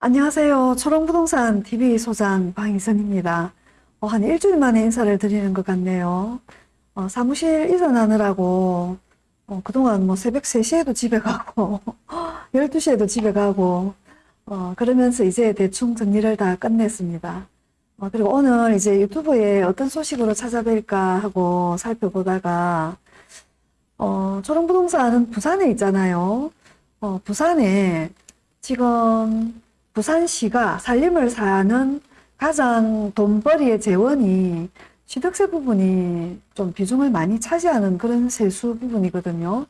안녕하세요. 초롱부동산 TV 소장 방희선입니다. 어, 한 일주일 만에 인사를 드리는 것 같네요. 어, 사무실 이전하느라고 어, 그동안 뭐 새벽 3시에도 집에 가고 12시에도 집에 가고 어, 그러면서 이제 대충 정리를 다 끝냈습니다. 어, 그리고 오늘 이제 유튜브에 어떤 소식으로 찾아뵐까 하고 살펴보다가 어, 초롱부동산은 부산에 있잖아요. 어, 부산에 지금 부산시가 살림을 사는 가장 돈벌이의 재원이 취득세 부분이 좀 비중을 많이 차지하는 그런 세수 부분이거든요.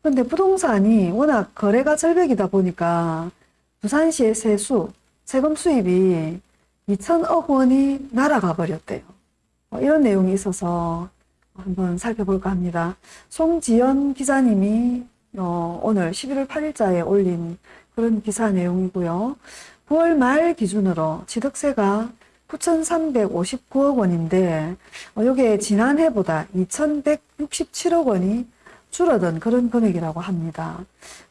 근데 부동산이 워낙 거래가 절벽이다 보니까 부산시의 세수, 세금 수입이 2천억 원이 날아가 버렸대요. 어, 이런 내용이 있어서 한번 살펴볼까 합니다. 송지연 기자님이 어, 오늘 11월 8일자에 올린 그런 기사 내용이고요. 9월 말 기준으로 취득세가 9,359억 원인데 어, 이게 지난해보다 2,167억 원이 줄어든 그런 금액이라고 합니다.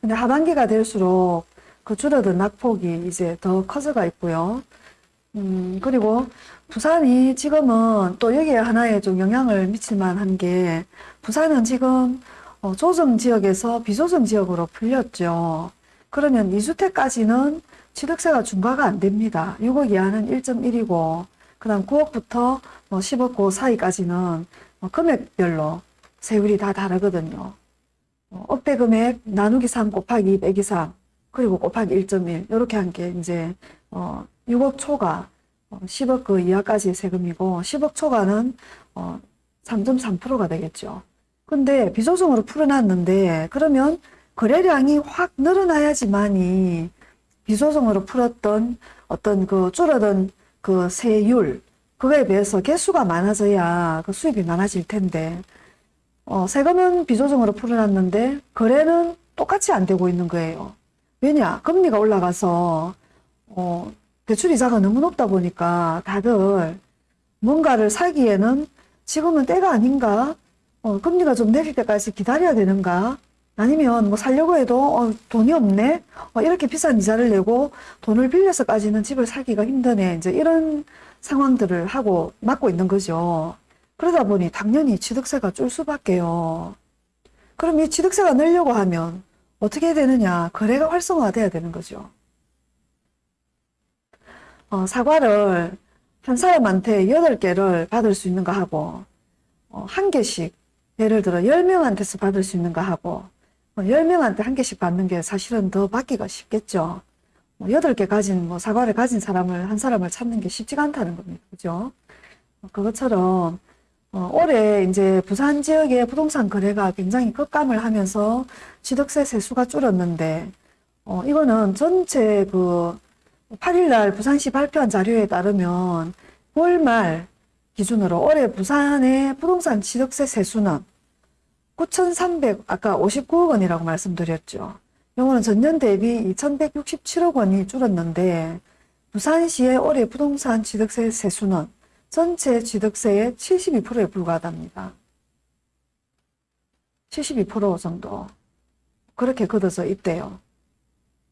근데 하반기가 될수록 그 줄어든 낙폭이 이제 더 커져가 있고요. 음, 그리고 부산이 지금은 또 여기에 하나의 좀 영향을 미칠 만한 게 부산은 지금 어, 조정 지역에서 비조정 지역으로 풀렸죠. 그러면 2주택까지는 취득세가 중과가 안 됩니다. 6억 이하는 1.1이고, 그 다음 9억부터 뭐 10억 그 사이까지는 뭐 금액별로 세율이 다 다르거든요. 어, 억대 금액 나누기 3 곱하기 2 빼기 3, 그리고 곱하기 1.1, 이렇게 한 게 이제, 어, 6억 초과, 어, 10억 그 이하까지의 세금이고, 10억 초과는, 어, 3.3%가 되겠죠. 근데 비조정으로 풀어놨는데, 그러면 거래량이 확 늘어나야지만이 비조정으로 풀었던 어떤 그 줄어든 그 세율, 그거에 비해서 개수가 많아져야 그 수입이 많아질 텐데, 어, 세금은 비조정으로 풀어놨는데, 거래는 똑같이 안 되고 있는 거예요. 왜냐? 금리가 올라가서, 어, 대출이자가 너무 높다 보니까 다들 뭔가를 사기에는 지금은 때가 아닌가? 어, 금리가 좀 내릴 때까지 기다려야 되는가? 아니면 뭐 살려고 해도 어, 돈이 없네? 어, 이렇게 비싼 이자를 내고 돈을 빌려서까지는 집을 사기가 힘드네. 이제 이런 상황들을 하고 맞고 있는 거죠. 그러다 보니 당연히 취득세가 줄 수밖에요. 그럼 이 취득세가 늘려고 하면 어떻게 되느냐? 거래가 활성화돼야 되는 거죠. 어, 사과를 한 사람한테 8개를 받을 수 있는가 하고 어, 한 개씩 예를 들어 10명한테서 받을 수 있는가 하고 10명한테 한 개씩 받는 게 사실은 더 받기가 쉽겠죠. 뭐 8개 가진, 뭐 사과를 가진 사람을, 한 사람을 찾는 게 쉽지가 않다는 겁니다. 그죠? 그것처럼, 어, 올해 이제 부산 지역의 부동산 거래가 굉장히 급감을 하면서 취득세 세수가 줄었는데, 어, 이거는 전체 그 8일날 부산시 발표한 자료에 따르면 9월 말 기준으로 올해 부산의 부동산 취득세 세수는 9,300, 아까 59억 원이라고 말씀드렸죠. 요거는 전년 대비 2,167억 원이 줄었는데 부산시의 올해 부동산 취득세 세수는 전체 취득세의 72%에 불과하답니다. 72% 정도 그렇게 걷어져 있대요.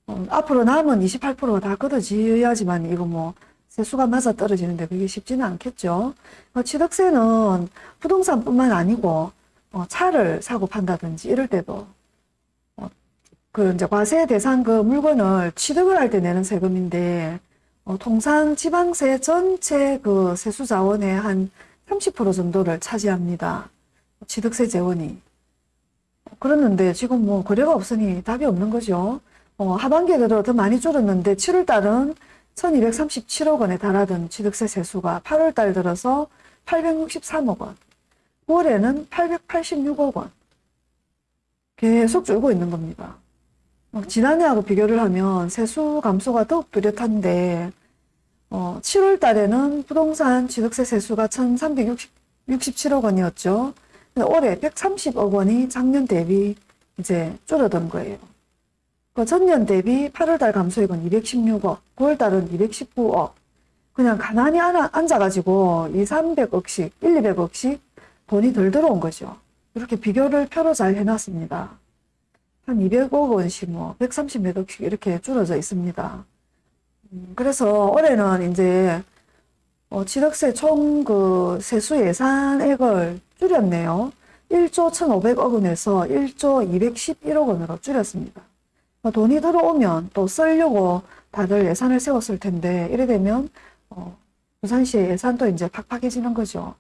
어, 앞으로 남은 28%가 다 걷어지어야지만 이거 뭐 세수가 맞아 떨어지는데 그게 쉽지는 않겠죠. 어, 취득세는 부동산뿐만 아니고 어, 차를 사고 판다든지 이럴 때도 어, 그 이제 과세 대상 그 물건을 취득을 할 때 내는 세금인데 어, 통상 지방세 전체 그 세수 자원의 한 30% 정도를 차지합니다. 취득세 재원이. 그랬는데 지금 뭐 거래가 없으니 답이 없는 거죠. 어, 하반기에 들어 더 많이 줄었는데 7월 달은 1237억 원에 달하던 취득세 세수가 8월 달 들어서 863억 원. 올해는 886억 원. 계속 줄고 있는 겁니다. 지난해하고 비교를 하면 세수 감소가 더욱 뚜렷한데, 어, 7월 달에는 부동산 취득세 세수가 1367억 원이었죠. 올해 130억 원이 작년 대비 이제 줄어든 거예요. 그 전년 대비 8월 달 감소액은 216억, 9월 달은 219억. 그냥 가만히 앉아가지고 2, 300억씩, 1, 200억씩 돈이 덜 들어온 거죠. 이렇게 비교를 표로 잘 해놨습니다. 한 200억 원씩 뭐 130몇 억씩 이렇게 줄어져 있습니다. 음, 그래서 올해는 이제 어, 취득세 총 그 세수 예산액을 줄였네요. 1조 1,500억 원에서 1조 211억 원으로 줄였습니다. 뭐 돈이 들어오면 또 쓰려고 다들 예산을 세웠을 텐데 이래 되면 어, 부산시의 예산도 이제 팍팍해지는 거죠.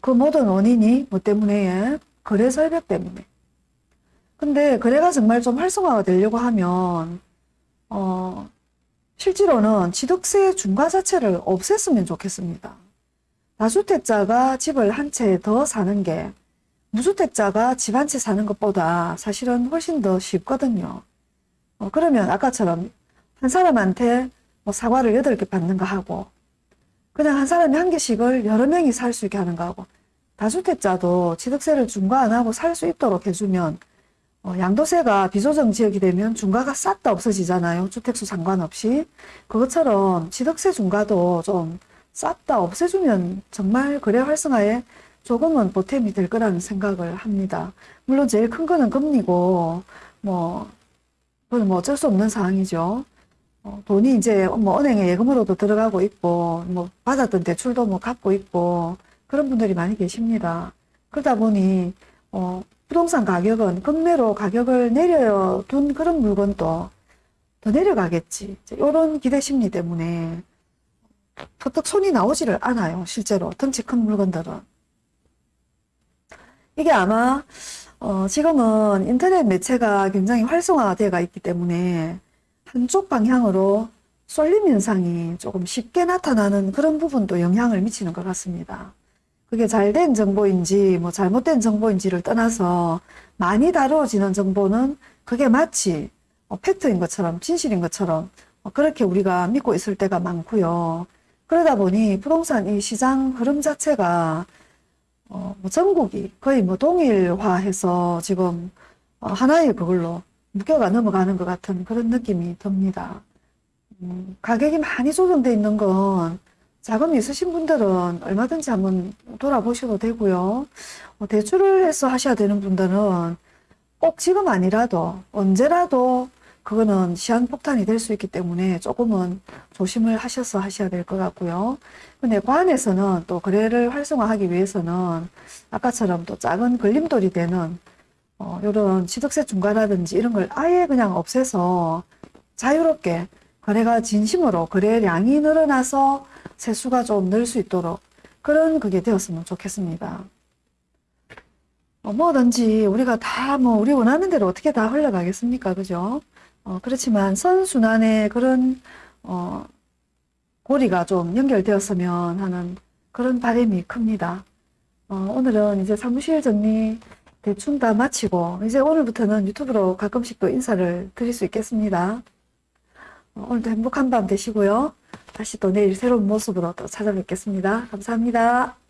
그 모든 원인이 뭐 때문에 거래 절벽 때문에. 근데 거래가 정말 좀 활성화가 되려고 하면 어, 실제로는 취득세 중과 자체를 없앴으면 좋겠습니다. 다주택자가 집을 한 채 더 사는 게 무주택자가 집 한 채 사는 것보다 사실은 훨씬 더 쉽거든요. 어, 그러면 아까처럼 한 사람한테 뭐 사과를 여덟 개 받는 거 하고 그냥 한 사람이 한 개씩을 여러 명이 살 수 있게 하는 거 하고 다주택자도 취득세를 중과 안 하고 살 수 있도록 해주면 어, 양도세가 비조정 지역이 되면 중과가 싹 다 없어지잖아요. 주택수 상관없이. 그것처럼 취득세 중과도 좀 싹 다 없애주면 정말 거래 활성화에 조금은 보탬이 될 거라는 생각을 합니다. 물론 제일 큰 거는 금리고, 뭐, 그건 뭐 어쩔 수 없는 상황이죠. 어, 돈이 이제 뭐 은행에 예금으로도 들어가고 있고, 뭐 받았던 대출도 뭐 갚고 있고, 그런 분들이 많이 계십니다. 그러다 보니, 어, 부동산 가격은 금매로 가격을 내려둔 그런 물건도 더 내려가겠지. 이런 기대 심리 때문에 퍼뜩 손이 나오지를 않아요. 실제로 덩치 큰 물건들은. 이게 아마 어, 지금은 인터넷 매체가 굉장히 활성화되어 있기 때문에 한쪽 방향으로 쏠림 현상이 조금 쉽게 나타나는 그런 부분도 영향을 미치는 것 같습니다. 그게 잘된 정보인지 뭐 잘못된 정보인지를 떠나서 많이 다루어지는 정보는 그게 마치 어, 팩트인 것처럼 진실인 것처럼 어, 그렇게 우리가 믿고 있을 때가 많고요. 그러다 보니 부동산 이 시장 흐름 자체가 어, 뭐 전국이 거의 뭐 동일화해서 지금 어, 하나의 그걸로 무게가 넘어가는 것 같은 그런 느낌이 듭니다. 음, 가격이 많이 조정돼 있는 건 자금이 있으신 분들은 얼마든지 한번 돌아보셔도 되고요. 어, 대출을 해서 하셔야 되는 분들은 꼭 지금 아니라도 언제라도 그거는 시한폭탄이 될 수 있기 때문에 조금은 조심을 하셔서 하셔야 될 것 같고요. 근데 관에서는 또 거래를 활성화하기 위해서는 아까처럼 또 작은 걸림돌이 되는 어, 이런 취득세 중과라든지 이런 걸 아예 그냥 없애서 자유롭게 거래가 진심으로 거래량이 늘어나서 세수가 좀 늘 수 있도록 그런 그게 되었으면 좋겠습니다. 어, 뭐든지 우리가 다 뭐 우리 원하는 대로 어떻게 다 흘러가겠습니까? 그죠? 어, 그렇지만 선순환의 그런 어, 고리가 좀 연결되었으면 하는 그런 바람이 큽니다. 어, 오늘은 이제 사무실 정리 대충 다 마치고 이제 오늘부터는 유튜브로 가끔씩 또 인사를 드릴 수 있겠습니다. 어, 오늘도 행복한 밤 되시고요. 다시 또 내일 새로운 모습으로 또 찾아뵙겠습니다. 감사합니다.